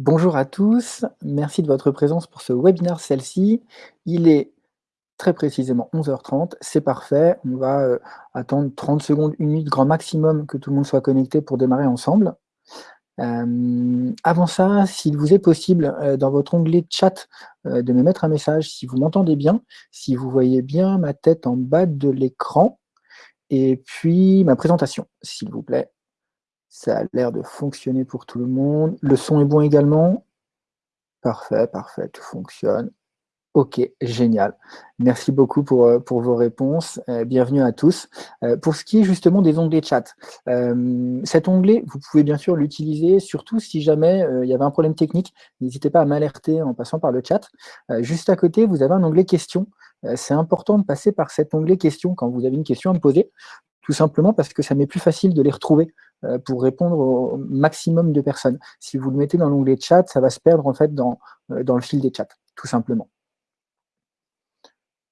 Bonjour à tous, merci de votre présence pour ce webinaire celle-ci. Il est très précisément 11h30, c'est parfait. On va euh, attendre 30 secondes, une minute grand maximum que tout le monde soit connecté pour démarrer ensemble. Euh, avant ça, s'il vous est possible, euh, dans votre onglet chat, de me mettre un message si vous m'entendez bien, si vous voyez bien ma tête en bas de l'écran, et puis ma présentation, s'il vous plaît. Ça a l'air de fonctionner pour tout le monde. Le son est bon également Parfait, parfait, tout fonctionne. Ok, génial. Merci beaucoup pour, euh, vos réponses. Euh, bienvenue à tous. Euh, pour ce qui est justement des onglets chat, cet onglet, vous pouvez bien sûr l'utiliser, surtout si jamais il y avait un problème technique. N'hésitez pas à m'alerter en passant par le chat. juste à côté, vous avez un onglet questions. C'est important de passer par cet onglet questions quand vous avez une question à me poser, tout simplement parce que ça m'est plus facile de les retrouver pour répondre au maximum de personnes. Si vous le mettez dans l'onglet chat, ça va se perdre en fait dans, euh, dans le fil des chats, tout simplement.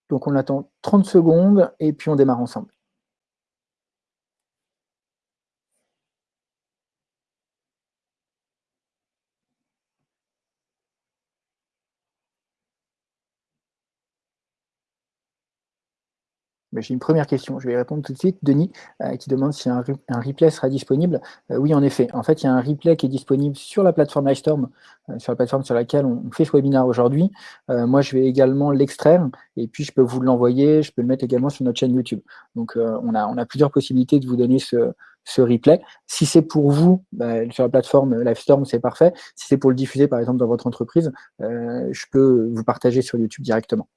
Donc on attend 30 secondes et puis on démarre ensemble. J'ai une première question, je vais y répondre tout de suite. Denis, euh, qui demande si un, replay sera disponible. Euh, oui, en effet. En fait, il y a un replay qui est disponible sur la plateforme Livestorm, euh, sur la plateforme sur laquelle on, fait ce webinaire aujourd'hui. moi, je vais également l'extraire et puis je peux vous l'envoyer, je peux le mettre également sur notre chaîne YouTube. Donc, on, a, plusieurs possibilités de vous donner ce, ce replay. Si c'est pour vous, bah, sur la plateforme Livestorm, c'est parfait. Si c'est pour le diffuser, par exemple, dans votre entreprise, je peux vous partager sur YouTube directement.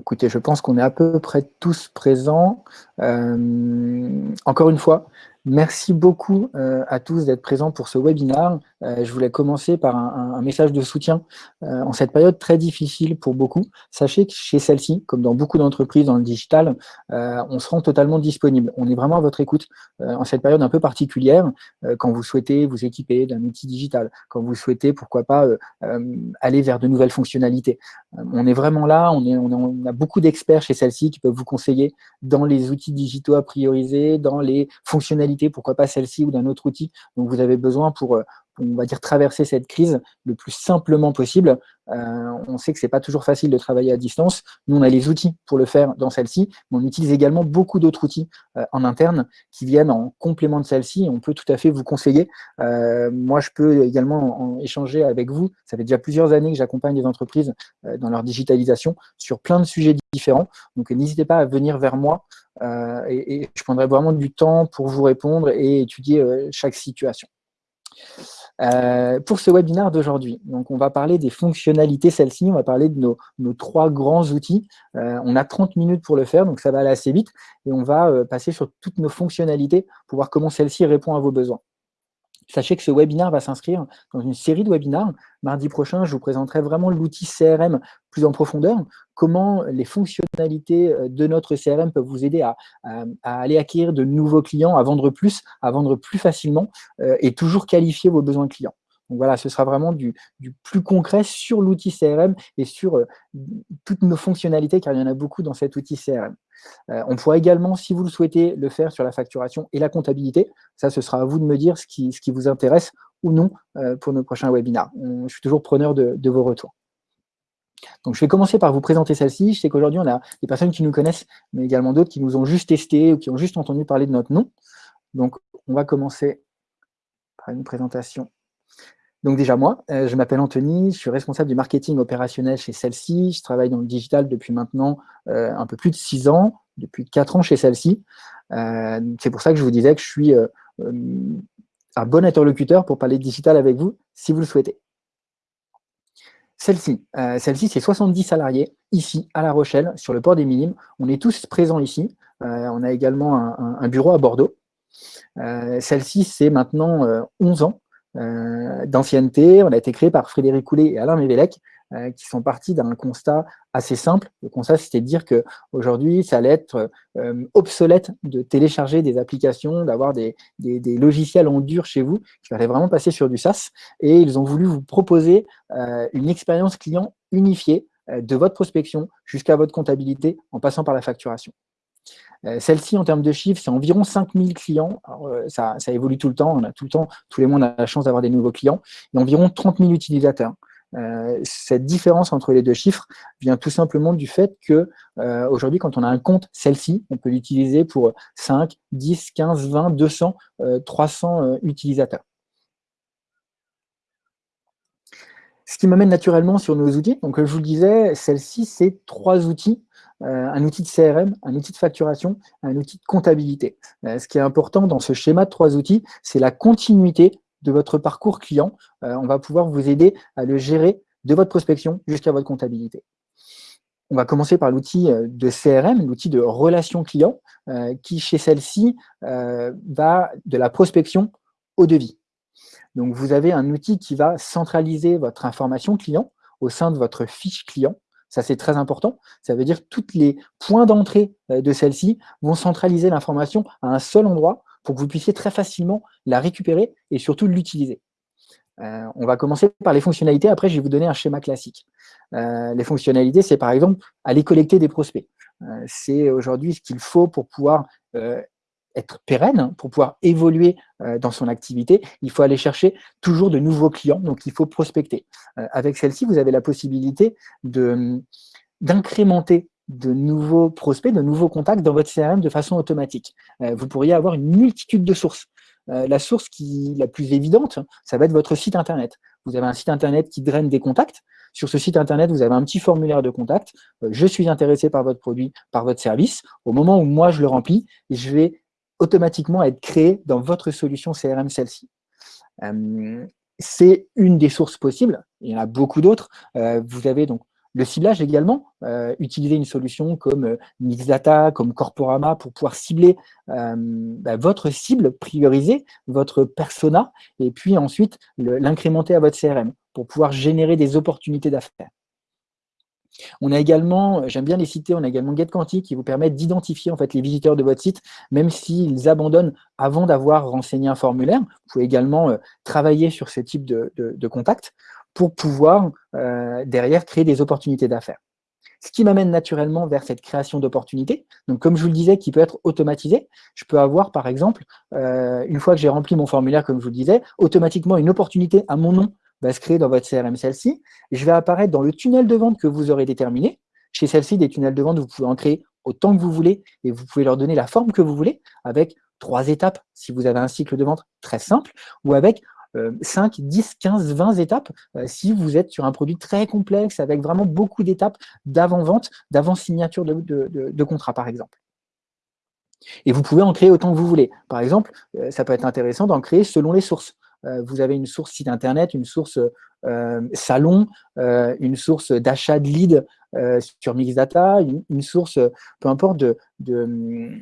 Écoutez, je pense qu'on est à peu près tous présents. Euh, encore une fois, Merci beaucoup euh, à tous d'être présents pour ce webinaire. Euh, je voulais commencer par un, message de soutien euh, en cette période très difficile pour beaucoup. Sachez que chez celle-ci, comme dans beaucoup d'entreprises dans le digital, on se rend totalement disponible. On est vraiment à votre écoute en cette période un peu particulière, quand vous souhaitez vous équiper d'un outil digital, quand vous souhaitez, pourquoi pas, aller vers de nouvelles fonctionnalités. on est vraiment là, on, on, on a beaucoup d'experts chez celle-ci qui peuvent vous conseiller dans les outils digitaux à prioriser, dans les fonctionnalités pourquoi pas celle-ci ou d'un autre outil dont vous avez besoin pour, euh, on va dire, traverser cette crise le plus simplement possible. Euh, on sait que c'est pas toujours facile de travailler à distance. Nous, on a les outils pour le faire dans celle-ci, mais on utilise également beaucoup d'autres outils euh, en interne qui viennent en complément de celle-ci. On peut tout à fait vous conseiller. moi, je peux également en échanger avec vous. Ça fait déjà plusieurs années que j'accompagne des entreprises dans leur digitalisation sur plein de sujets différents. Donc, n'hésitez pas à venir vers moi euh, et, je prendrai vraiment du temps pour vous répondre et étudier euh, chaque situation. Euh, pour ce webinaire d'aujourd'hui, donc on va parler des fonctionnalités, celles-ci, on va parler de nos, trois grands outils. on a 30 minutes pour le faire, donc ça va aller assez vite, et on va passer sur toutes nos fonctionnalités pour voir comment celle-ci répond à vos besoins. Sachez que ce webinaire va s'inscrire dans une série de webinaires. Mardi prochain, je vous présenterai vraiment l'outil CRM plus en profondeur, comment les fonctionnalités euh, de notre CRM peuvent vous aider à, aller acquérir de nouveaux clients, à vendre plus, à vendre plus facilement euh, et toujours qualifier vos besoins clients. Donc voilà, ce sera vraiment du, plus concret sur l'outil CRM et sur euh, toutes nos fonctionnalités, car il y en a beaucoup dans cet outil CRM. On pourra également, si vous le souhaitez, le faire sur la facturation et la comptabilité. Ça, ce sera à vous de me dire ce qui, vous intéresse ou non pour nos prochains webinaires. je suis toujours preneur de, vos retours. Donc, je vais commencer par vous présenter celle-ci. Je sais qu'aujourd'hui, on a des personnes qui nous connaissent, mais également d'autres qui nous ont juste testé ou qui ont juste entendu parler de notre nom. Donc, on va commencer par une présentation donc déjà moi, euh, je m'appelle Anthony, je suis responsable du marketing opérationnel chez celle-ci. Je travaille dans le digital depuis maintenant euh, un peu plus de six ans, depuis quatre ans chez celle-ci. Euh, c'est pour ça que je vous disais que je suis un bon interlocuteur pour parler de digital avec vous, si vous le souhaitez. Celle-ci, celle-ci c'est 70 salariés, ici à La Rochelle, sur le port des Minimes. On est tous présents ici. on a également un, bureau à Bordeaux. Celle-ci, c'est maintenant 11 ans euh, d'ancienneté. On a été créé par Frédéric Coulet et Alain Mévélec, euh, qui sont partis d'un constat assez simple. Le constat, c'était de dire qu'aujourd'hui, ça allait être euh, obsolète de télécharger des applications, d'avoir des, des, logiciels en dur chez vous, qui fallait vraiment passer sur du SaaS. Et ils ont voulu vous proposer une expérience client unifiée de votre prospection jusqu'à votre comptabilité en passant par la facturation. Celle-ci, en termes de chiffres, c'est environ 5000 clients. ça, ça, évolue tout le temps. On a tout le temps, tous les mois, on a la chance d'avoir des nouveaux clients. Et environ 30 000 utilisateurs. Euh, cette différence entre les deux chiffres vient tout simplement du fait que euh, aujourd'hui, quand on a un compte celle-ci, on peut l'utiliser pour 5, 10, 15, 20, 200, 300 utilisateurs. Ce qui m'amène naturellement sur nos outils. Donc, je vous le disais, celle-ci, c'est trois outils. Euh, un outil de CRM, un outil de facturation, un outil de comptabilité. ce qui est important dans ce schéma de trois outils, c'est la continuité de votre parcours client. Euh, on va pouvoir vous aider à le gérer de votre prospection jusqu'à votre comptabilité. On va commencer par l'outil euh, de CRM, l'outil de relation client, euh, qui chez celle-ci va de la prospection au devis. Donc vous avez un outil qui va centraliser votre information client au sein de votre fiche client. Ça, c'est très important. Ça veut dire que tous les points d'entrée de celle-ci vont centraliser l'information à un seul endroit pour que vous puissiez très facilement la récupérer et surtout l'utiliser. Euh, on va commencer par les fonctionnalités, après je vais vous donner un schéma classique. Euh, les fonctionnalités, c'est par exemple aller collecter des prospects. Euh, c'est aujourd'hui ce qu'il faut pour pouvoir être pérenne, pour pouvoir évoluer dans son activité, il faut aller chercher toujours de nouveaux clients, donc il faut prospecter. avec celle-ci, vous avez la possibilité d'incrémenter de nouveaux prospects, de nouveaux contacts dans votre CRM de façon automatique. Euh, vous pourriez avoir une multitude de sources. Euh, la source qui la plus évidente, ça va être votre site Internet. Vous avez un site Internet qui draine des contacts. Sur ce site Internet, vous avez un petit formulaire de contact. Euh, je suis intéressé par votre produit, par votre service. Au moment où moi, je le remplis, je vais automatiquement être créé dans votre solution CRM celle-ci. c'est une des sources possibles. Il y en a beaucoup d'autres. vous avez donc le ciblage également, euh, utiliser une solution comme euh, Mixdata, comme Corporama pour pouvoir cibler euh, bah, votre cible, prioriser votre persona et puis ensuite l'incrémenter à votre CRM pour pouvoir générer des opportunités d'affaires. On a également, j'aime bien les citer, on a également GetQuanti qui vous permet d'identifier en fait les visiteurs de votre site, même s'ils abandonnent avant d'avoir renseigné un formulaire. Vous pouvez également travailler sur ce type de, de contact pour pouvoir euh, derrière créer des opportunités d'affaires. Ce qui m'amène naturellement vers cette création d'opportunités. Donc, comme je vous le disais, qui peut être automatisé. Je peux avoir, par exemple, euh, une fois que j'ai rempli mon formulaire, comme je vous le disais, automatiquement une opportunité à mon nom va se créer dans votre CRM celle-ci. Je vais apparaître dans le tunnel de vente que vous aurez déterminé. Chez celle-ci, des tunnels de vente, vous pouvez en créer autant que vous voulez et vous pouvez leur donner la forme que vous voulez avec trois étapes si vous avez un cycle de vente très simple ou avec 5, 10, 15, 20 étapes euh, si vous êtes sur un produit très complexe avec vraiment beaucoup d'étapes d'avant-vente, d'avant-signature de, contrat, par exemple. Et vous pouvez en créer autant que vous voulez. Par exemple, euh, ça peut être intéressant d'en créer selon les sources. Euh, vous avez une source site internet, une source salon, une source d'achat de lead sur Mixdata, une, source, peu importe, de, de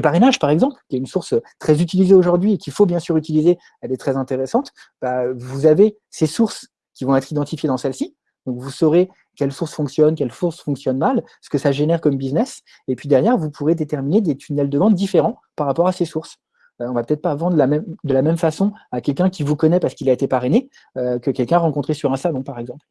parrainage, par exemple, qui est une source très utilisée aujourd'hui et qu'il faut bien sûr utiliser, elle est très intéressante, bah, vous avez ces sources qui vont être identifiées dans celle-ci. Donc, vous saurez quelle source fonctionne, quelle source fonctionne mal, ce que ça génère comme business. Et puis derrière, vous pourrez déterminer des tunnels de vente différents par rapport à ces sources. On euh, on va peut-être pas vendre de la, même, de la même façon à quelqu'un qui vous connaît parce qu'il a été parrainé euh, que quelqu'un rencontré sur un salon, par exemple.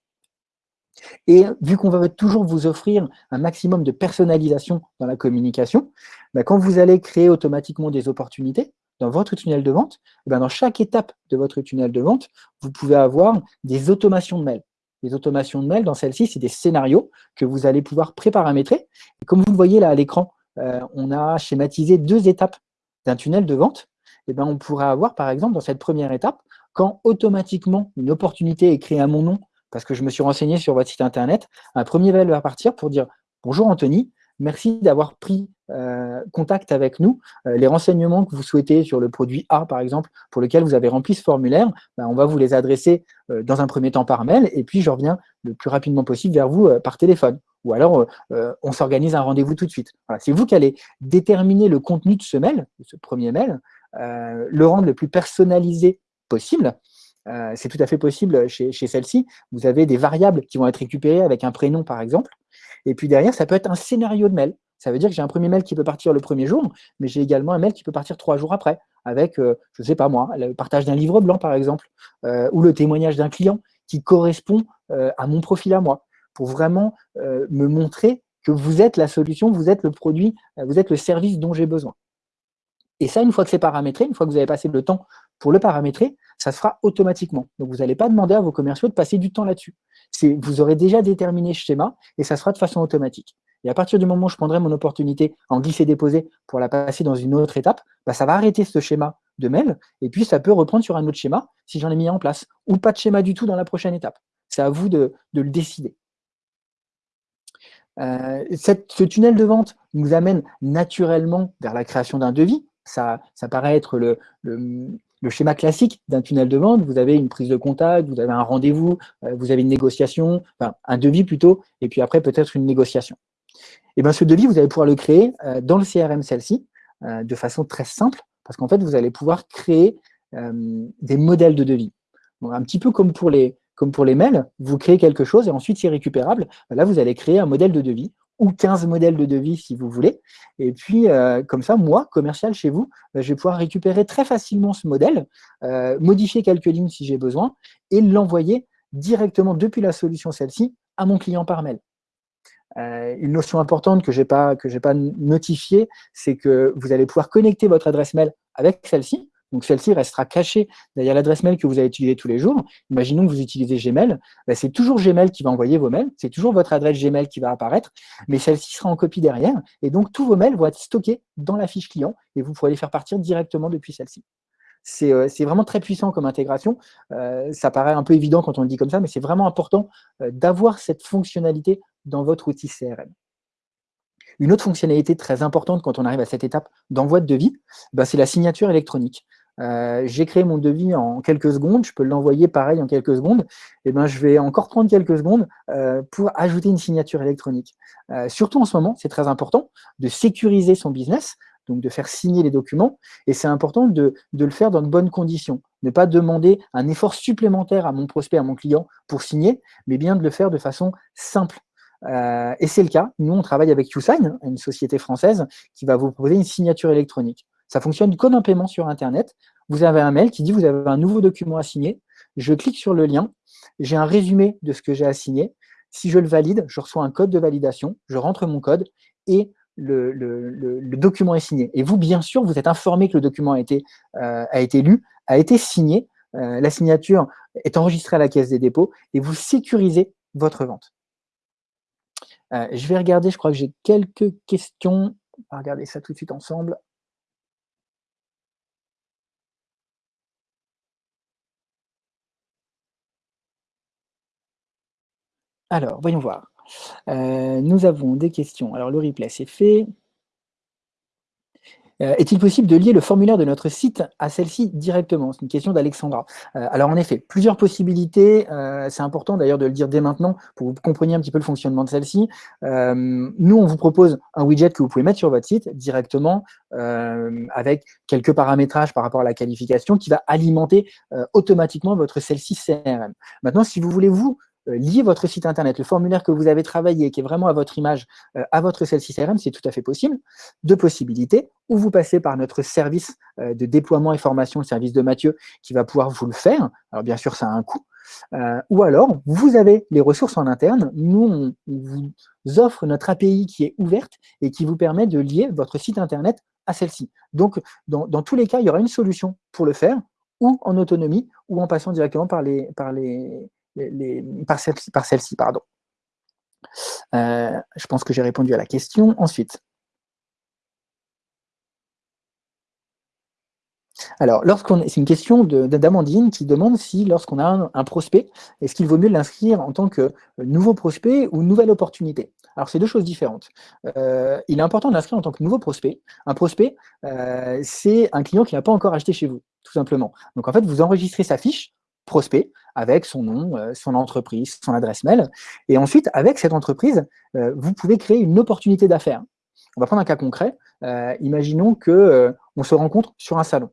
Et vu qu'on va toujours vous offrir un maximum de personnalisation dans la communication, bah, quand vous allez créer automatiquement des opportunités dans votre tunnel de vente, eh ben, dans chaque étape de votre tunnel de vente, vous pouvez avoir des automations de mails. Les automations de mails, dans celle-ci, c'est des scénarios que vous allez pouvoir préparamétrer. comme vous le voyez là à l'écran, euh, on a schématisé deux étapes d'un tunnel de vente. Et eh ben, on pourrait avoir, par exemple, dans cette première étape, quand automatiquement une opportunité est créée à mon nom parce que je me suis renseigné sur votre site internet, un premier mail va partir pour dire « Bonjour Anthony, merci d'avoir pris euh, contact avec nous. Euh, les renseignements que vous souhaitez sur le produit A, par exemple, pour lequel vous avez rempli ce formulaire, ben, on va vous les adresser euh, dans un premier temps par mail, et puis je reviens le plus rapidement possible vers vous par téléphone. Ou alors, on s'organise un rendez-vous tout de suite. C'est vous qui allez déterminer le contenu de ce mail, de ce premier mail, le rendre le plus personnalisé possible, euh, c'est tout à fait possible chez, celle-ci. Vous avez des variables qui vont être récupérées avec un prénom, par exemple. Et puis derrière, ça peut être un scénario de mail. Ça veut dire que j'ai un premier mail qui peut partir le premier jour, mais j'ai également un mail qui peut partir trois jours après, avec, euh, je ne sais pas moi, le partage d'un livre blanc, par exemple, euh, ou le témoignage d'un client qui correspond à mon profil à moi, pour vraiment me montrer que vous êtes la solution, vous êtes le produit, vous êtes le service dont j'ai besoin. Et ça, une fois que c'est paramétré, une fois que vous avez passé le temps pour le paramétrer, ça se fera automatiquement. Donc, vous n'allez pas demander à vos commerciaux de passer du temps là-dessus. Vous aurez déjà déterminé ce schéma et ça sera de façon automatique. Et à partir du moment où je prendrai mon opportunité en glisser-déposer pour la passer dans une autre étape, bah, ça va arrêter ce schéma de mail et puis ça peut reprendre sur un autre schéma si j'en ai mis en place ou pas de schéma du tout dans la prochaine étape. C'est à vous de, le décider. Euh, ce tunnel de vente nous amène naturellement vers la création d'un devis. Ça, ça paraît être le schéma classique d'un tunnel de vente, vous avez une prise de contact, vous avez un rendez-vous, euh, vous avez une négociation, enfin un devis plutôt, et puis après peut-être une négociation. Et bien ce devis, vous allez pouvoir le créer euh, dans le CRM celle-ci, euh, de façon très simple, parce qu'en fait, vous allez pouvoir créer des modèles de devis. un petit peu comme pour, les, comme pour les mails, vous créez quelque chose et ensuite c'est récupérable. Là, vous allez créer un modèle de devis ou 15 modèles de devis si vous voulez. Et puis, euh, comme ça, moi, commercial chez vous, euh, je vais pouvoir récupérer très facilement ce modèle, euh, modifier quelques lignes si j'ai besoin, et l'envoyer directement depuis la solution celle-ci à mon client par mail. une notion importante que je n'ai pas, pas notifiée, c'est que vous allez pouvoir connecter votre adresse mail avec celle-ci. Donc celle-ci restera cachée derrière l'adresse mail que vous allez utiliser tous les jours. Imaginons que vous utilisez Gmail, ben, c'est toujours Gmail qui va envoyer vos mails, c'est toujours votre adresse Gmail qui va apparaître, mais celle-ci sera en copie derrière, et donc tous vos mails vont être stockés dans la fiche client, et vous pourrez les faire partir directement depuis celle-ci. C'est euh, vraiment très puissant comme intégration. Euh, ça paraît un peu évident quand on le dit comme ça, mais c'est vraiment important euh, d'avoir cette fonctionnalité dans votre outil CRM. Une autre fonctionnalité très importante quand on arrive à cette étape d'envoi de devis, ben, c'est la signature électronique. Euh, j'ai créé mon devis en quelques secondes, je peux l'envoyer pareil en quelques secondes, et eh ben, je vais encore prendre quelques secondes euh, pour ajouter une signature électronique. Euh, surtout en ce moment, c'est très important de sécuriser son business, donc de faire signer les documents, et c'est important de, de, le faire dans de bonnes conditions. Ne pas demander un effort supplémentaire à mon prospect, à mon client pour signer, mais bien de le faire de façon simple. Et c'est le cas, nous on travaille avec YouSign, une société française qui va vous proposer une signature électronique. Ça fonctionne comme un paiement sur Internet. Vous avez un mail qui dit vous avez un nouveau document à signer. Je clique sur le lien. J'ai un résumé de ce que j'ai à signer. Si je le valide, je reçois un code de validation. Je rentre mon code et le, document est signé. Et vous, bien sûr, vous êtes informé que le document a été, euh, lu, a été signé. Euh, la signature est enregistrée à la caisse des dépôts et vous sécurisez votre vente. Euh, je vais regarder, je crois que j'ai quelques questions. On va regarder ça tout de suite ensemble. Alors, voyons voir. Euh, nous avons des questions. Alors, le replay, c'est fait. Euh, est-il possible de lier le formulaire de notre site à celle-ci directement? C'est une question d'Alexandra. Euh, alors en effet, plusieurs possibilités. c'est important d'ailleurs de le dire dès maintenant pour que vous compreniez un petit peu le fonctionnement de celle-ci. nous, on vous propose un widget que vous pouvez mettre sur votre site directement avec quelques paramétrages par rapport à la qualification qui va alimenter automatiquement votre celle-ci CRM. Maintenant, si vous voulez vous euh, lier votre site internet, le formulaire que vous avez travaillé, qui est vraiment à votre image, euh, à votre celle-ci CRM, c'est tout à fait possible. Deux possibilités, ou vous passez par notre service euh, de déploiement et formation, le service de Mathieu, qui va pouvoir vous le faire. Alors bien sûr, ça a un coût. ou alors, vous avez les ressources en interne. Nous, on vous offre notre API qui est ouverte et qui vous permet de lier votre site internet à celle-ci. Donc, dans, dans, tous les cas, il y aura une solution pour le faire, ou en autonomie, ou en passant directement par les, par les, par celle-ci. pardon. Euh, je pense que j'ai répondu à la question. Ensuite, Alors, lorsqu'on c'est une question d'Amandine qui demande si, lorsqu'on a un, prospect, est-ce qu'il vaut mieux l'inscrire en tant que nouveau prospect ou nouvelle opportunité? Alors, c'est deux choses différentes. Euh, il est important de l'inscrire en tant que nouveau prospect. Un prospect, euh, c'est un client qui n'a pas encore acheté chez vous, tout simplement. Donc, en fait, vous enregistrez sa fiche prospect avec son nom, euh, son entreprise, son adresse mail. Et ensuite, avec cette entreprise, euh, vous pouvez créer une opportunité d'affaires. On va prendre un cas concret. Euh, imaginons que on se rencontre sur un salon.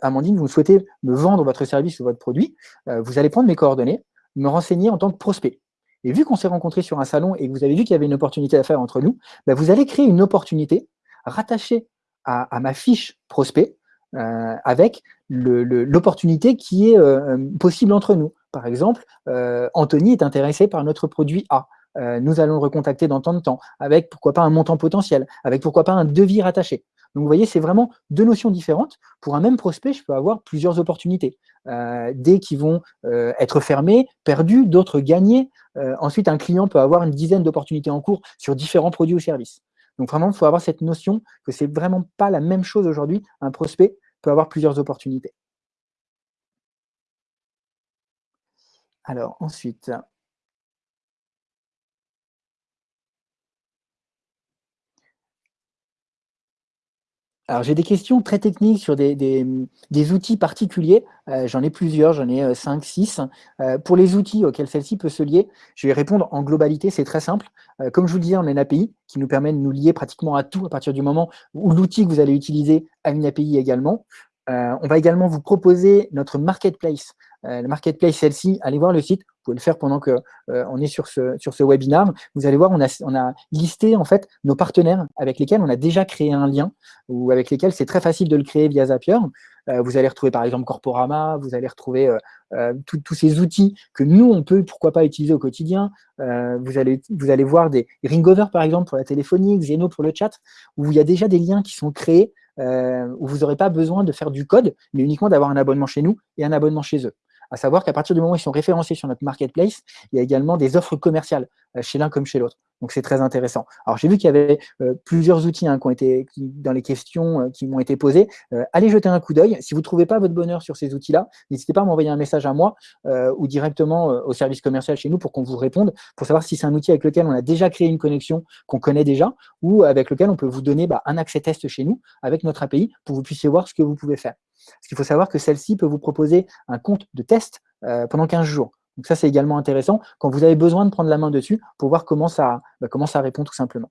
Amandine, vous souhaitez me vendre votre service ou votre produit. vous allez prendre mes coordonnées, me renseigner en tant que prospect. Et vu qu'on s'est rencontré sur un salon et que vous avez vu qu'il y avait une opportunité d'affaires entre nous, bah, vous allez créer une opportunité rattachée à ma fiche prospect avec l'opportunité qui est euh, possible entre nous. Par exemple, euh, Anthony est intéressé par notre produit A. nous allons le recontacter dans tant de temps, avec pourquoi pas un montant potentiel, avec pourquoi pas un devis rattaché. Donc vous voyez, c'est vraiment deux notions différentes. Pour un même prospect, je peux avoir plusieurs opportunités. des qui vont être fermées, perdues, d'autres gagnées. ensuite, un client peut avoir une dizaine d'opportunités en cours sur différents produits ou services. Donc vraiment, il faut avoir cette notion que c'est vraiment pas la même chose aujourd'hui. Un prospect peut avoir plusieurs opportunités. Alors ensuite, Alors, j'ai des questions très techniques sur des, outils particuliers. Euh, j'en ai plusieurs, j'en ai 5, euh, 6. Euh, pour les outils auxquels celle-ci peut se lier, je vais répondre en globalité, c'est très simple. comme je vous le disais, on a une API qui nous permet de nous lier pratiquement à tout à partir du moment où l'outil que vous allez utiliser a une API également. on va également vous proposer notre marketplace. Le marketplace, celle-ci, allez voir le site, vous pouvez le faire pendant qu'on euh, est sur ce, sur ce webinaire. Vous allez voir, on a, on listé en fait nos partenaires avec lesquels on a déjà créé un lien ou avec lesquels c'est très facile de le créer via Zapier. Euh, vous allez retrouver par exemple Corporama, vous allez retrouver euh, tous ces outils que nous, on peut, pourquoi pas, utiliser au quotidien. vous, allez, vous allez voir des Ringover par exemple pour la téléphonie, Xeno pour le chat, où il y a déjà des liens qui sont créés, où vous n'aurez pas besoin de faire du code, mais uniquement d'avoir un abonnement chez nous et un abonnement chez eux à savoir qu'à partir du moment où ils sont référencés sur notre marketplace, il y a également des offres commerciales euh, chez l'un comme chez l'autre. Donc, c'est très intéressant. Alors, j'ai vu qu'il y avait euh, plusieurs outils hein, dans les questions euh, qui m'ont été posées. allez jeter un coup d'œil. Si vous ne trouvez pas votre bonheur sur ces outils-là, n'hésitez pas à m'envoyer un message à moi ou directement au service commercial chez nous pour qu'on vous réponde, pour savoir si c'est un outil avec lequel on a déjà créé une connexion qu'on connaît déjà ou avec lequel on peut vous donner bah, un accès test chez nous avec notre API pour que vous puissiez voir ce que vous pouvez faire. Parce qu'il faut savoir que celle-ci peut vous proposer un compte de test euh, pendant 15 jours. Donc ça, c'est également intéressant quand vous avez besoin de prendre la main dessus pour voir comment ça, bah, comment ça répond tout simplement.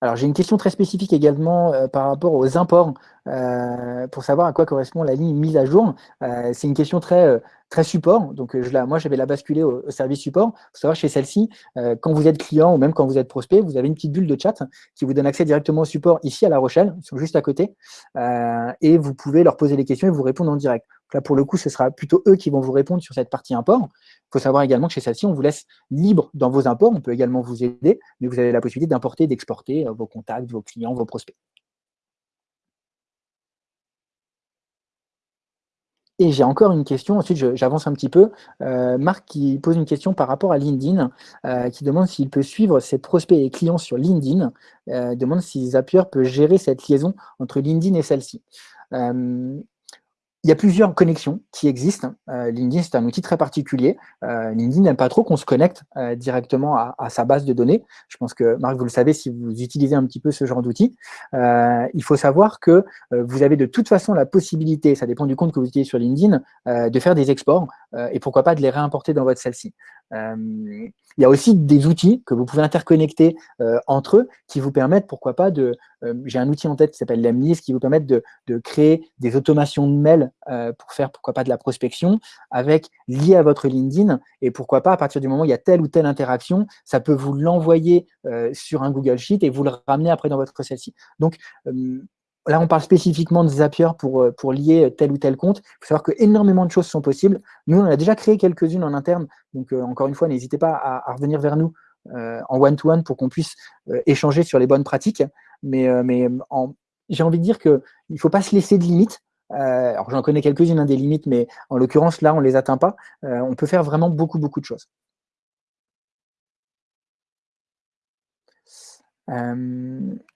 Alors, j'ai une question très spécifique également euh, par rapport aux imports, euh, pour savoir à quoi correspond la ligne mise à jour. c'est une question très, très support. Donc, moi, je vais la basculer au, service support. Faut savoir, chez celle-ci, euh, quand vous êtes client ou même quand vous êtes prospect, vous avez une petite bulle de chat qui vous donne accès directement au support ici à La Rochelle. Juste à côté. Euh, et vous pouvez leur poser des questions et vous répondre en direct. là, pour le coup, ce sera plutôt eux qui vont vous répondre sur cette partie import. Il faut savoir également que chez celle-ci, on vous laisse libre dans vos imports. On peut également vous aider, mais vous avez la possibilité d'importer, d'exporter euh, vos contacts, vos clients, vos prospects. Et j'ai encore une question, ensuite j'avance un petit peu. Euh, Marc qui pose une question par rapport à LinkedIn, euh, qui demande s'il peut suivre ses prospects et clients sur LinkedIn, euh, demande si Zapier peut gérer cette liaison entre LinkedIn et celle-ci. Il y a plusieurs connexions qui existent. Euh, LinkedIn, c'est un outil très particulier. Euh, LinkedIn n'aime pas trop qu'on se connecte euh, directement à, sa base de données. Je pense que, Marc, vous le savez si vous utilisez un petit peu ce genre d'outil. il faut savoir que vous avez de toute façon la possibilité, ça dépend du compte que vous utilisez sur LinkedIn, de faire des exports et pourquoi pas de les réimporter dans votre celle-ci. il y a aussi des outils que vous pouvez interconnecter entre eux qui vous permettent, pourquoi pas, de, euh, j'ai un outil en tête qui s'appelle Lemnis qui vous permet de, créer des automations de mails euh, pour faire, pourquoi pas, de la prospection avec lié à votre LinkedIn et pourquoi pas, à partir du moment où il y a telle ou telle interaction, ça peut vous l'envoyer euh, sur un Google Sheet et vous le ramener après dans votre celle-ci. Donc, Là, on parle spécifiquement de Zapier pour, pour lier tel ou tel compte. Il faut savoir que énormément de choses sont possibles. Nous, on a déjà créé quelques-unes en interne. Donc, encore une fois, n'hésitez pas à, revenir vers nous en one-to-one pour qu'on puisse échanger sur les bonnes pratiques. Mais, euh, j'ai envie de dire qu'il ne faut pas se laisser de limites. Euh, alors j'en connais quelques-unes hein, des limites, mais en l'occurrence là on ne les atteint pas. Euh, on peut faire vraiment beaucoup beaucoup de choses.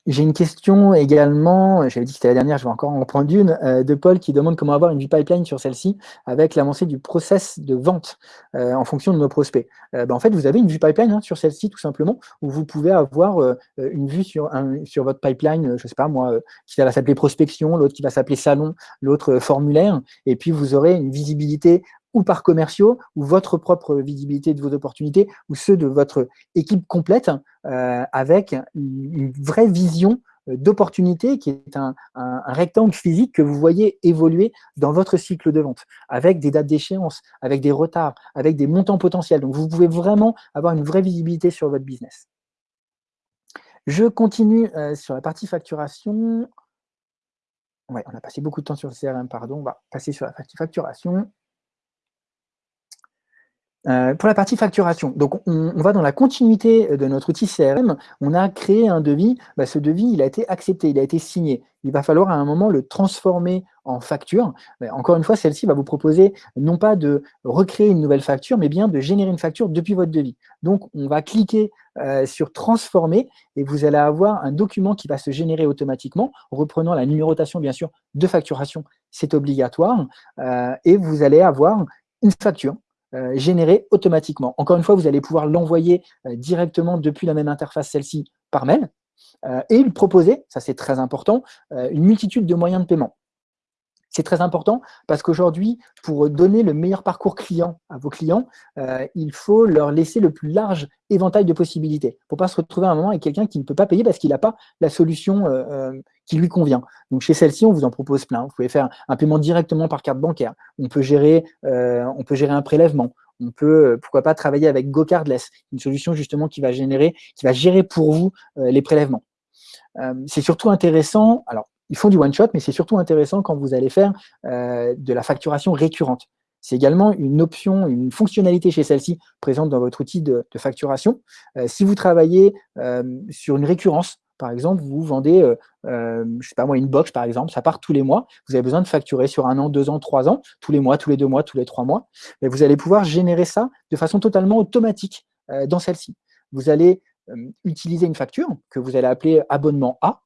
J'ai une question également, j'avais dit que c'était la dernière, je vais encore en reprendre une, euh, de Paul qui demande comment avoir une vue pipeline sur celle-ci avec l'avancée du process de vente euh, en fonction de nos prospects. Euh, ben, en fait, vous avez une vue pipeline hein, sur celle-ci tout simplement, où vous pouvez avoir une vue sur, un, sur votre pipeline, je ne sais pas moi, qui va s'appeler prospection, l'autre qui va s'appeler salon, l'autre formulaire, et puis vous aurez une visibilité ou par commerciaux, ou votre propre visibilité de vos opportunités, ou ceux de votre équipe complète, euh, avec une vraie vision euh, d'opportunité qui est un, rectangle physique que vous voyez évoluer dans votre cycle de vente, avec des dates d'échéance, avec des retards, avec des montants potentiels. Donc, vous pouvez vraiment avoir une vraie visibilité sur votre business. Je continue euh, sur la partie facturation. Ouais, on a passé beaucoup de temps sur le CRM, pardon. On va passer sur la partie facturation. Euh, pour la partie facturation, donc on, va dans la continuité de notre outil CRM, on a créé un devis, bah, ce devis il a été accepté, il a été signé. Il va falloir à un moment le transformer en facture. encore une fois, celle-ci va vous proposer non pas de recréer une nouvelle facture, mais bien de générer une facture depuis votre devis. Donc on va cliquer euh, sur transformer et vous allez avoir un document qui va se générer automatiquement, reprenant la numérotation bien sûr de facturation, c'est obligatoire, euh, et vous allez avoir une facture généré automatiquement. Encore une fois, vous allez pouvoir l'envoyer euh, directement depuis la même interface, celle-ci, par mail, euh, et lui proposer, ça c'est très important, une multitude de moyens de paiement. C'est très important parce qu'aujourd'hui, pour donner le meilleur parcours client à vos clients, euh, il faut leur laisser le plus large éventail de possibilités pour ne pas se retrouver à un moment avec quelqu'un qui ne peut pas payer parce qu'il n'a pas la solution euh, euh, qui lui convient. Donc chez celle-ci, on vous en propose plein. Vous pouvez faire un paiement directement par carte bancaire. On peut gérer, on peut gérer un prélèvement. On peut, pourquoi pas, travailler avec GoCardless, une solution justement qui va générer, qui va gérer pour vous les prélèvements. c'est surtout intéressant, alors ils font du one-shot, mais c'est surtout intéressant quand vous allez faire euh, de la facturation récurrente. C'est également une option, une fonctionnalité chez celle-ci présente dans votre outil de, facturation. Euh, si vous travaillez euh, sur une récurrence, par exemple, vous vendez, je ne sais pas moi, une box par exemple, ça part tous les mois, vous avez besoin de facturer sur un an, deux ans, trois ans, tous les mois, tous les deux mois, tous les trois mois, mais vous allez pouvoir générer ça de façon totalement automatique dans celle-ci. Vous allez utiliser une facture que vous allez appeler abonnement A,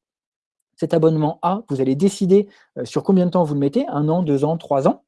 cet abonnement A, vous allez décider euh, sur combien de temps vous le mettez, un an, deux ans, trois ans.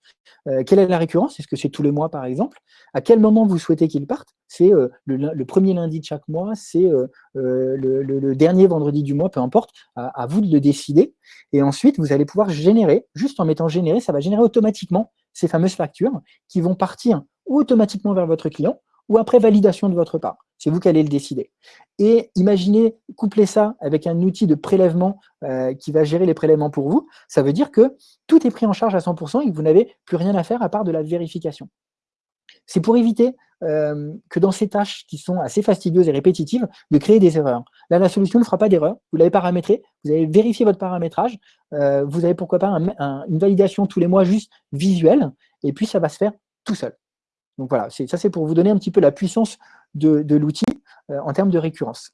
Euh, quelle est la récurrence? Est-ce que c'est tous les mois, par exemple? À quel moment vous souhaitez qu'il parte? C'est euh, le, premier lundi de chaque mois, c'est le, dernier vendredi du mois, peu importe, à, vous de le décider. Et ensuite, vous allez pouvoir générer, juste en mettant générer, ça va générer automatiquement ces fameuses factures qui vont partir automatiquement vers votre client ou après validation de votre part. C'est vous qui allez le décider. Et imaginez, coupler ça avec un outil de prélèvement euh, qui va gérer les prélèvements pour vous. Ça veut dire que tout est pris en charge à 100% et que vous n'avez plus rien à faire à part de la vérification. C'est pour éviter euh, que dans ces tâches qui sont assez fastidieuses et répétitives, de créer des erreurs. Là, la solution ne fera pas d'erreur. Vous l'avez paramétré, vous avez vérifié votre paramétrage, euh, vous avez pourquoi pas une validation tous les mois juste visuelle, et puis ça va se faire tout seul. Donc voilà, ça c'est pour vous donner un petit peu la puissance de, l'outil euh, en termes de récurrence.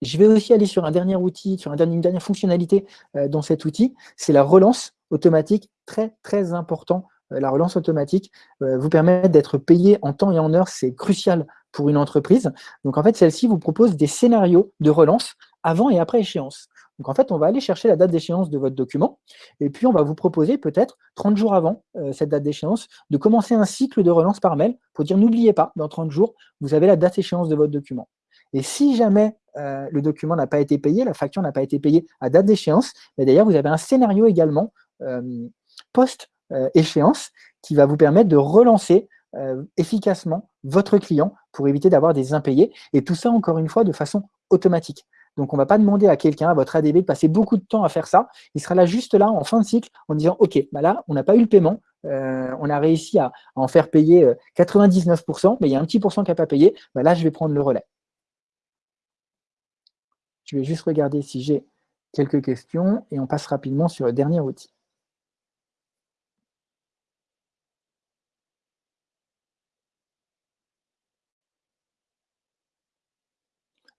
Je vais aussi aller sur un dernier outil, sur une dernière fonctionnalité euh, dans cet outil, c'est la relance automatique, très très important. Euh, la relance automatique vous permet d'être payé en temps et en heure, c'est crucial pour une entreprise. Donc en fait, celle-ci vous propose des scénarios de relance avant et après échéance. Donc en fait, on va aller chercher la date d'échéance de votre document, et puis on va vous proposer peut-être 30 jours avant euh, cette date d'échéance de commencer un cycle de relance par mail pour dire n'oubliez pas, dans 30 jours, vous avez la date d'échéance de votre document. Et si jamais euh, le document n'a pas été payé, la facture n'a pas été payée à date d'échéance, d'ailleurs vous avez un scénario également euh, post-échéance qui va vous permettre de relancer efficacement votre client pour éviter d'avoir des impayés, et tout ça encore une fois de façon automatique. Donc, on ne va pas demander à quelqu'un, à votre ADB, de passer beaucoup de temps à faire ça. Il sera là juste là, en fin de cycle, en disant, OK, bah là, on n'a pas eu le paiement, euh, on a réussi à, en faire payer 99%, euh, mais il y a un petit pourcent qui n'a pas payé, bah là, je vais prendre le relais. Je vais juste regarder si j'ai quelques questions et on passe rapidement sur le dernier outil.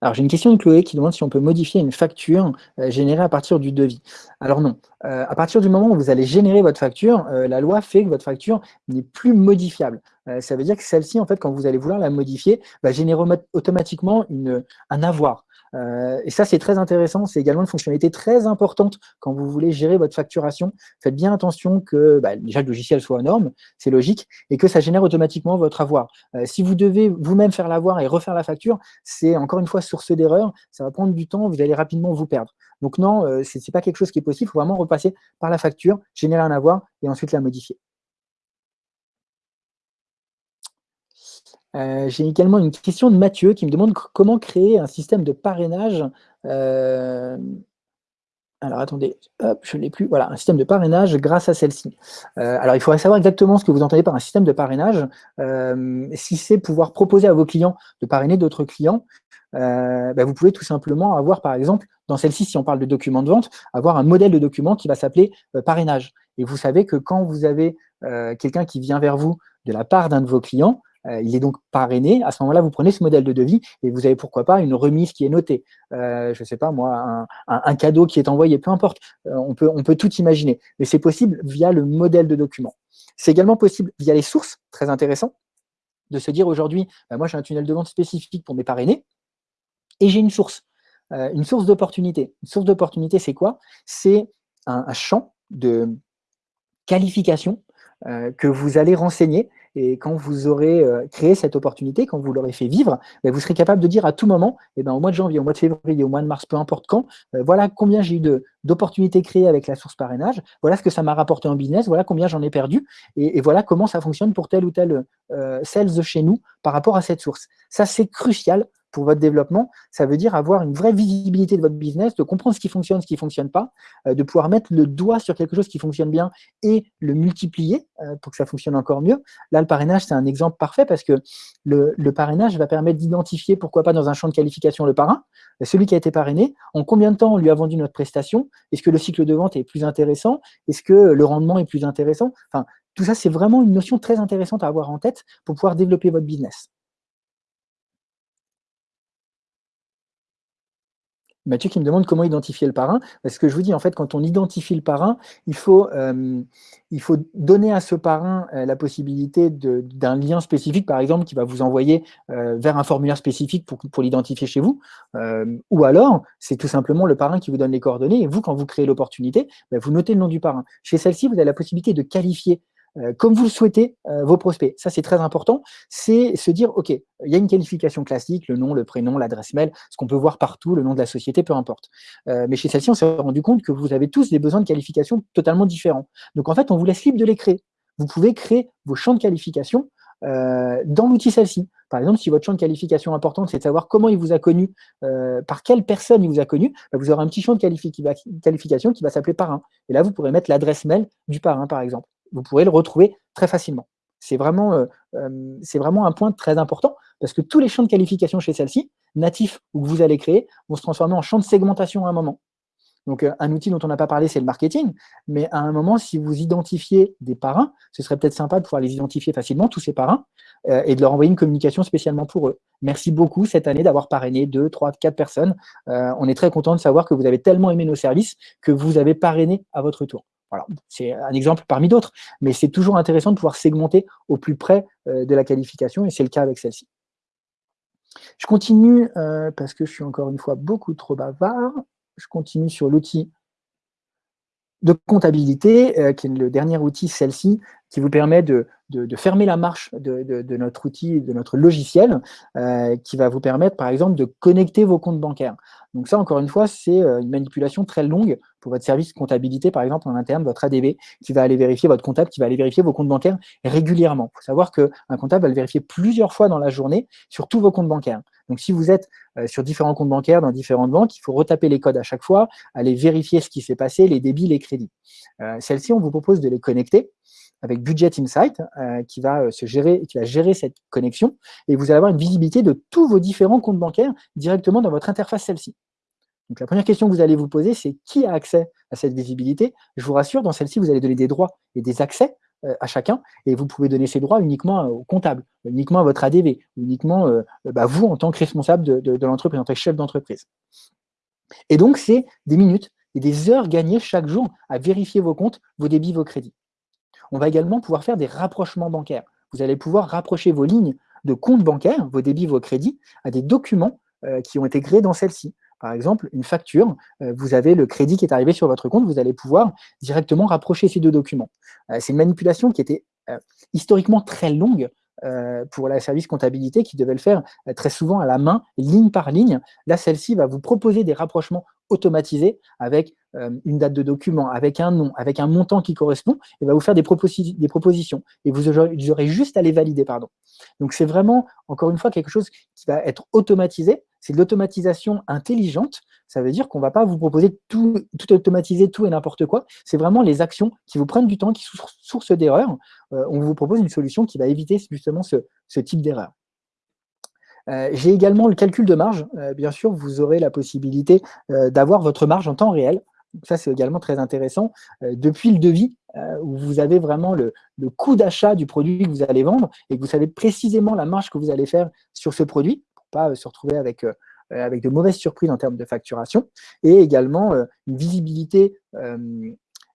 Alors, j'ai une question de Chloé qui demande si on peut modifier une facture euh, générée à partir du devis. Alors non, euh, à partir du moment où vous allez générer votre facture, euh, la loi fait que votre facture n'est plus modifiable. ça veut dire que celle-ci, en fait, quand vous allez vouloir la modifier, va générer automatiquement un avoir. Euh, et ça, c'est très intéressant. C'est également une fonctionnalité très importante quand vous voulez gérer votre facturation. Faites bien attention que bah, déjà le logiciel soit aux normes, c'est logique, et que ça génère automatiquement votre avoir. Euh, si vous devez vous-même faire l'avoir et refaire la facture, c'est encore une fois source d'erreur. Ça va prendre du temps, vous allez rapidement vous perdre. Donc non, euh, ce n'est pas quelque chose qui est possible. Il faut vraiment repasser par la facture, générer un avoir et ensuite la modifier. Euh, j'ai également une question de Mathieu qui me demande comment créer un système de parrainage. Euh, alors attendez, hop, je ne l'ai plus. Voilà, un système de parrainage grâce à celle-ci. Euh, alors il faudrait savoir exactement ce que vous entendez par un système de parrainage. si c'est pouvoir proposer à vos clients de parrainer d'autres clients, bah, vous pouvez tout simplement avoir, par exemple, dans celle-ci, si on parle de document de vente, avoir un modèle de document qui va s'appeler parrainage. Et vous savez que quand vous avez quelqu'un qui vient vers vous de la part d'un de vos clients, il est donc parrainé. À ce moment-là, vous prenez ce modèle de devis et vous avez pourquoi pas une remise qui est notée. je ne sais pas moi, un, cadeau qui est envoyé, peu importe. on, peut, on peut tout imaginer. Mais c'est possible via le modèle de document. C'est également possible via les sources, très intéressant, de se dire aujourd'hui, bah, moi j'ai un tunnel de vente spécifique pour mes parrainés et j'ai une source. Euh, une source d'opportunité. Une source d'opportunité, c'est quoi? C'est un, champ de qualification euh, que vous allez renseigner et quand vous aurez euh, créé cette opportunité, quand vous l'aurez fait vivre, ben, vous serez capable de dire à tout moment, eh ben, au mois de janvier, au mois de février, au mois de mars, peu importe quand, voilà combien j'ai eu d'opportunités créées avec la source parrainage, voilà ce que ça m'a rapporté en business, voilà combien j'en ai perdu, et, voilà comment ça fonctionne pour tel ou tel sales chez nous par rapport à cette source. Ça, c'est crucial pour votre développement, ça veut dire avoir une vraie visibilité de votre business, de comprendre ce qui fonctionne, ce qui ne fonctionne pas, euh, de pouvoir mettre le doigt sur quelque chose qui fonctionne bien et le multiplier euh, pour que ça fonctionne encore mieux. Là, le parrainage, c'est un exemple parfait parce que le, parrainage va permettre d'identifier, pourquoi pas dans un champ de qualification, le parrain, celui qui a été parrainé, en combien de temps on lui a vendu notre prestation, est-ce que le cycle de vente est plus intéressant, est-ce que le rendement est plus intéressant, enfin, tout ça, c'est vraiment une notion très intéressante à avoir en tête pour pouvoir développer votre business. Mathieu qui me demande comment identifier le parrain. Parce que je vous dis, en fait, quand on identifie le parrain, il faut, euh, donner à ce parrain euh, la possibilité d'un lien spécifique, par exemple, qui va vous envoyer euh, vers un formulaire spécifique pour, l'identifier chez vous. ou alors, c'est tout simplement le parrain qui vous donne les coordonnées. Et vous, quand vous créez l'opportunité, ben, vous notez le nom du parrain. Chez celle-ci, vous avez la possibilité de qualifier comme vous le souhaitez euh, vos prospects. Ça, c'est très important. C'est se dire, OK, il y a une qualification classique, le nom, le prénom, l'adresse mail, ce qu'on peut voir partout, le nom de la société, peu importe. Euh, mais chez celle-ci, on s'est rendu compte que vous avez tous des besoins de qualification totalement différents. Donc, en fait, on vous laisse libre de les créer. Vous pouvez créer vos champs de qualification dans l'outil celle-ci. Par exemple, si votre champ de qualification important, c'est de savoir comment il vous a connu, par quelle personne il vous a connu, bah, vous aurez un petit champ de qualification qui va s'appeler parrain. Et là, vous pourrez mettre l'adresse mail du parrain, par exemple vous pourrez le retrouver très facilement. C'est vraiment, euh, euh, vraiment un point très important parce que tous les champs de qualification chez celle-ci, natifs ou que vous allez créer, vont se transformer en champs de segmentation à un moment. Donc, euh, un outil dont on n'a pas parlé, c'est le marketing. Mais à un moment, si vous identifiez des parrains, ce serait peut-être sympa de pouvoir les identifier facilement, tous ces parrains, et de leur envoyer une communication spécialement pour eux. Merci beaucoup cette année d'avoir parrainé deux, trois, quatre personnes. on est très content de savoir que vous avez tellement aimé nos services que vous avez parrainé à votre tour. Voilà, c'est un exemple parmi d'autres, mais c'est toujours intéressant de pouvoir segmenter au plus près euh, de la qualification, et c'est le cas avec celle-ci. Je continue, euh, parce que je suis encore une fois beaucoup trop bavard, je continue sur l'outil de comptabilité, euh, qui est le dernier outil, celle-ci, qui vous permet de, fermer la marche de, notre outil, de notre logiciel, qui va vous permettre, par exemple, de connecter vos comptes bancaires. Donc ça, encore une fois, c'est une manipulation très longue pour votre service comptabilité, par exemple, en interne, votre ADV, qui va aller vérifier votre comptable, qui va aller vérifier vos comptes bancaires régulièrement. Il faut savoir qu'un comptable va le vérifier plusieurs fois dans la journée sur tous vos comptes bancaires. Donc, si vous êtes euh, sur différents comptes bancaires dans différentes banques, il faut retaper les codes à chaque fois, aller vérifier ce qui s'est passé, les débits, les crédits. Euh, celles-ci, on vous propose de les connecter avec Budget Insight, euh, qui va se gérer, qui va gérer cette connexion, et vous allez avoir une visibilité de tous vos différents comptes bancaires directement dans votre interface celle-ci. Donc la première question que vous allez vous poser, c'est qui a accès à cette visibilité? Je vous rassure, dans celle-ci, vous allez donner des droits et des accès euh, à chacun, et vous pouvez donner ces droits uniquement au comptable, uniquement à votre ADV, uniquement euh, bah, vous en tant que responsable de, l'entreprise, en tant que chef d'entreprise. Et donc, c'est des minutes et des heures gagnées chaque jour à vérifier vos comptes, vos débits, vos crédits. On va également pouvoir faire des rapprochements bancaires. Vous allez pouvoir rapprocher vos lignes de comptes bancaires, vos débits, vos crédits, à des documents euh, qui ont été créés dans celle-ci. Par exemple, une facture, euh, vous avez le crédit qui est arrivé sur votre compte, vous allez pouvoir directement rapprocher ces deux documents. Euh, c'est une manipulation qui était historiquement très longue pour la service comptabilité qui devait le faire très souvent à la main, ligne par ligne. Là, celle-ci va vous proposer des rapprochements automatisés avec une date de document, avec un nom, avec un montant qui correspond, et va vous faire des, propositions. Et vous aurez juste à les valider. Pardon. Donc, c'est vraiment, encore une fois, quelque chose qui va être automatisé, c'est de l'automatisation intelligente. Ça veut dire qu'on ne va pas vous proposer tout, tout automatiser, tout et n'importe quoi. C'est vraiment les actions qui vous prennent du temps, qui sont source d'erreur. Euh, on vous propose une solution qui va éviter justement ce, type d'erreur. Euh, j'ai également le calcul de marge. Euh, bien sûr, vous aurez la possibilité d'avoir votre marge en temps réel. ça c'est également très intéressant, depuis le devis, où vous avez vraiment le, coût d'achat du produit que vous allez vendre et que vous savez précisément la marge que vous allez faire sur ce produit, pour pas se retrouver avec avec de mauvaises surprises en termes de facturation, et également une visibilité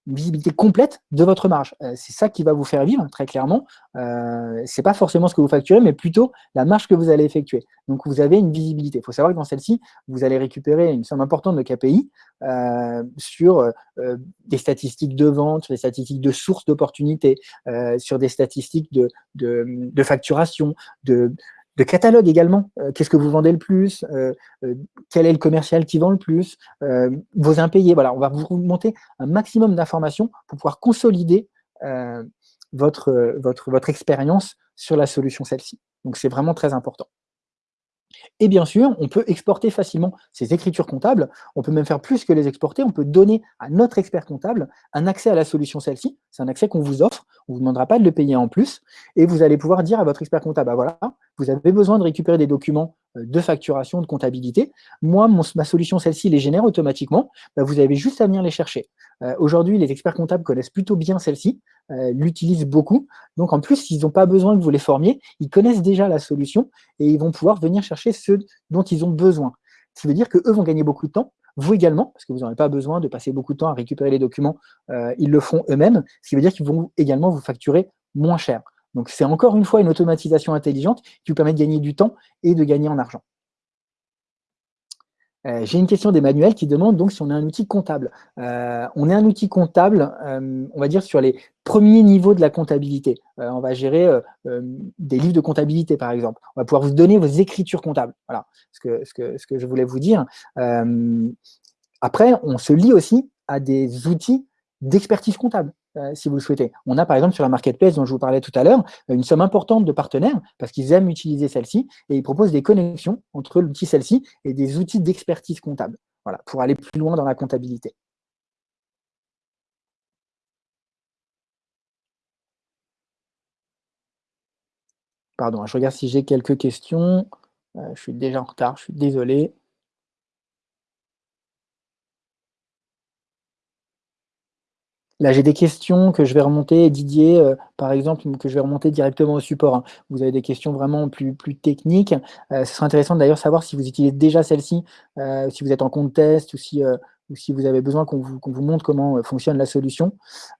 une visibilité complète de votre marge. Euh, c'est ça qui va vous faire vivre, très clairement. Euh, ce n'est pas forcément ce que vous facturez, mais plutôt la marge que vous allez effectuer. Donc, vous avez une visibilité. Il faut savoir que dans celle-ci, vous allez récupérer une somme importante de KPI euh, sur des statistiques de vente, sur des statistiques de source d'opportunités, sur des statistiques de facturation, de, de catalogue également. Euh, qu'est-ce que vous vendez le plus euh, euh, Quel est le commercial qui vend le plus Vos impayés. Voilà, on va vous monter un maximum d'informations pour pouvoir consolider votre, votre, votre expérience sur la solution celle-ci. Donc, c'est vraiment très important. Et bien sûr, on peut exporter facilement ces écritures comptables. On peut même faire plus que les exporter. On peut donner à notre expert comptable un accès à la solution celle-ci. C'est un accès qu'on vous offre. On ne vous demandera pas de le payer en plus. Et vous allez pouvoir dire à votre expert comptable, bah voilà, vous avez besoin de récupérer des documents euh, de facturation, de comptabilité. Moi, ma solution, celle-ci, les génère automatiquement. Bah, vous avez juste à venir les chercher. Euh, aujourd'hui, les experts comptables connaissent plutôt bien celle-ci, euh, l'utilisent beaucoup. Donc, en plus, ils n'ont pas besoin que vous les formiez. Ils connaissent déjà la solution et ils vont pouvoir venir chercher ceux dont ils ont besoin. Ce qui veut dire qu'eux vont gagner beaucoup de temps, vous également, parce que vous n'aurez pas besoin de passer beaucoup de temps à récupérer les documents, ils le font eux-mêmes, ce qui veut dire qu'ils vont également vous facturer moins cher. Donc, c'est encore une fois une automatisation intelligente qui vous permet de gagner du temps et de gagner en argent. Euh, j'ai une question d'Emmanuel qui demande donc si on est un outil comptable. Euh, on est un outil comptable, euh, on va dire, sur les premiers niveaux de la comptabilité. on va gérer des livres de comptabilité, par exemple. On va pouvoir vous donner vos écritures comptables. Voilà ce que, ce que, ce que je voulais vous dire. après, on se lie aussi à des outils d'expertise comptable. Euh, si vous le souhaitez. On a par exemple sur la marketplace dont je vous parlais tout à l'heure, une somme importante de partenaires parce qu'ils aiment utiliser celle-ci et ils proposent des connexions entre l'outil celle-ci et des outils d'expertise comptable voilà, pour aller plus loin dans la comptabilité. Pardon, je regarde si j'ai quelques questions. Euh, je suis déjà en retard, je suis désolé. Là, j'ai des questions que je vais remonter, Didier, euh, par exemple, que je vais remonter directement au support. Hein. Vous avez des questions vraiment plus, techniques. Euh, ce serait intéressant d'ailleurs savoir si vous utilisez déjà celle-ci, euh, si vous êtes en compte test ou si ou si vous avez besoin qu'on vous, montre comment euh, fonctionne la solution.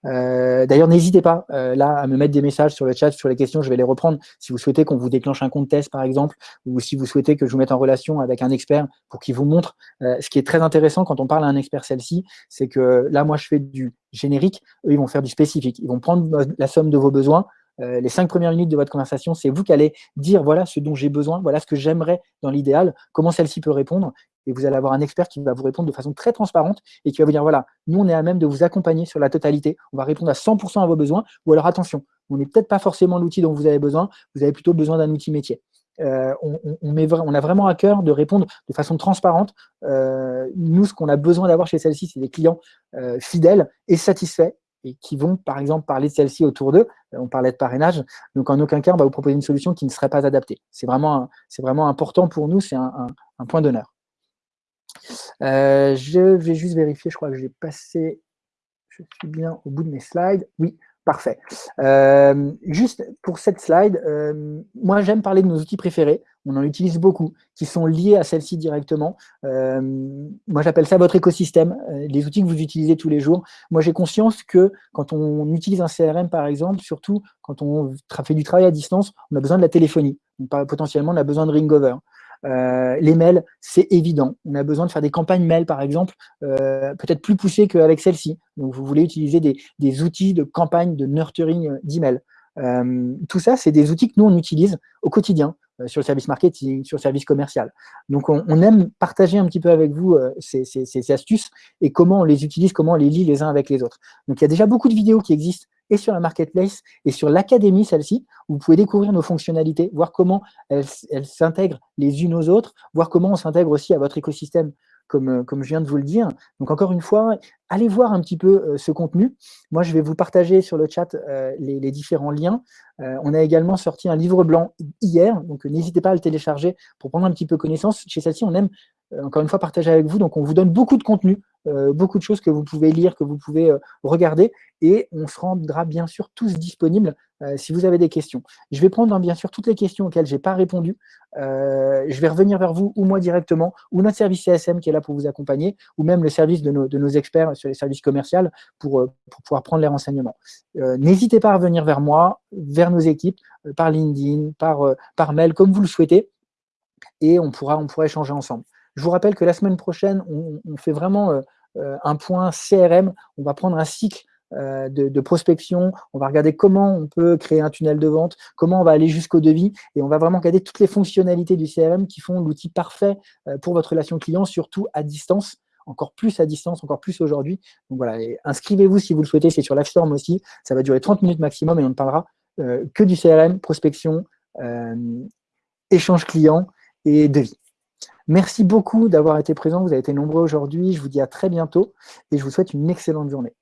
Euh, d'ailleurs, n'hésitez pas euh, là à me mettre des messages sur le chat, sur les questions, je vais les reprendre. Si vous souhaitez qu'on vous déclenche un compte test, par exemple, ou si vous souhaitez que je vous mette en relation avec un expert pour qu'il vous montre. ce qui est très intéressant quand on parle à un expert celle-ci, c'est que là, moi, je fais du générique, eux, ils vont faire du spécifique. Ils vont prendre la somme de vos besoins, les cinq premières minutes de votre conversation, c'est vous qui allez dire voilà ce dont j'ai besoin, voilà ce que j'aimerais dans l'idéal, comment celle-ci peut répondre et vous allez avoir un expert qui va vous répondre de façon très transparente et qui va vous dire, voilà, nous, on est à même de vous accompagner sur la totalité, on va répondre à 100% à vos besoins, ou alors attention, on n'est peut-être pas forcément l'outil dont vous avez besoin, vous avez plutôt besoin d'un outil métier. Euh, on, a vraiment à cœur de répondre de façon transparente. Euh, nous, ce qu'on a besoin d'avoir chez celle-ci, c'est des clients euh, fidèles et satisfaits et qui vont, par exemple, parler de celle-ci autour d'eux. On parlait de parrainage. Donc, en aucun cas, on va vous proposer une solution qui ne serait pas adaptée. C'est vraiment, vraiment important pour nous, c'est un point d'honneur. Euh, je vais juste vérifier, je crois que j'ai passé, je suis bien au bout de mes slides. Oui, parfait. Euh, juste pour cette slide, euh, moi j'aime parler de nos outils préférés, on en utilise beaucoup, qui sont liés à celle-ci directement. moi j'appelle ça votre écosystème, les outils que vous utilisez tous les jours. Moi j'ai conscience que quand on utilise un CRM par exemple, surtout quand on fait du travail à distance, on a besoin de la téléphonie. potentiellement on a besoin de Ringover. Euh, les mails, c'est évident. On a besoin de faire des campagnes mail, par exemple, euh, peut-être plus poussées qu'avec celle-ci. Donc, vous voulez utiliser des, outils de campagne, de nurturing euh, d'email. tout ça, c'est des outils que nous, on utilise au quotidien sur le service marketing, sur le service commercial. Donc, on, aime partager un petit peu avec vous ces, ces, astuces et comment on les utilise, comment on les lit les uns avec les autres. Donc, il y a déjà beaucoup de vidéos qui existent et sur la marketplace et sur l'académie, celle-ci, vous pouvez découvrir nos fonctionnalités, voir comment elles s'intègrent les unes aux autres, voir comment on s'intègre aussi à votre écosystème, comme, euh, comme je viens de vous le dire. Donc encore une fois, allez voir un petit peu euh, ce contenu. Moi, je vais vous partager sur le chat euh, les, différents liens. on a également sorti un livre blanc hier, donc n'hésitez pas à le télécharger pour prendre un petit peu connaissance. Chez celle-ci, on aime encore une fois, partager avec vous. Donc, on vous donne beaucoup de contenu, beaucoup de choses que vous pouvez lire, que vous pouvez regarder, et on se rendra bien sûr tous disponibles si vous avez des questions. Je vais prendre hein, bien sûr toutes les questions auxquelles je n'ai pas répondu. je vais revenir vers vous, ou moi directement, ou notre service CSM qui est là pour vous accompagner, ou même le service de nos, experts sur les services commerciaux pour, pour pouvoir prendre les renseignements. N'hésitez pas à revenir vers moi, vers nos équipes, par LinkedIn, par, par mail, comme vous le souhaitez, et on pourra, on pourra échanger ensemble. Je vous rappelle que la semaine prochaine, on, fait vraiment euh, euh, un point CRM. On va prendre un cycle euh, de, prospection, on va regarder comment on peut créer un tunnel de vente, comment on va aller jusqu'au devis, et on va vraiment regarder toutes les fonctionnalités du CRM qui font l'outil parfait pour votre relation client, surtout à distance, encore plus à distance, encore plus aujourd'hui. Donc voilà, inscrivez-vous si vous le souhaitez, c'est sur LiveStorm aussi, ça va durer 30 minutes maximum et on ne parlera que du CRM, prospection, échange client et devis. Merci beaucoup d'avoir été présent, vous avez été nombreux aujourd'hui, je vous dis à très bientôt et je vous souhaite une excellente journée.